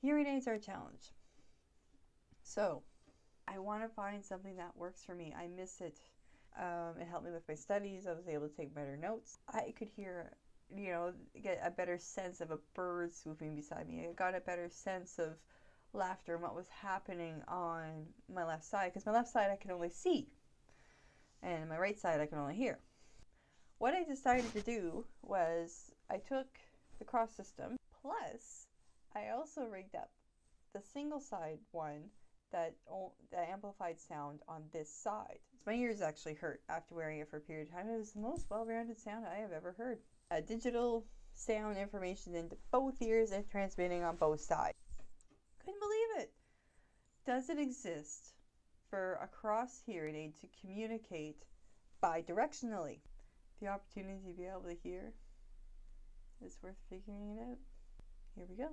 Hearing aids are a challenge. So, I want to find something that works for me. I miss it. Um, it helped me with my studies. I was able to take better notes. I could hear, you know, get a better sense of a bird swooping beside me. I got a better sense of laughter and what was happening on my left side because my left side I can only see and my right side I can only hear. What I decided to do was I took the cross system plus I also rigged up the single side one that, that amplified sound on this side. My ears actually hurt after wearing it for a period of time. It was the most well-rounded sound I have ever heard. A digital sound information into both ears and transmitting on both sides. Couldn't believe it. Does it exist for a cross hearing aid to communicate bidirectionally? The opportunity to be able to hear is worth figuring it out. Here we go.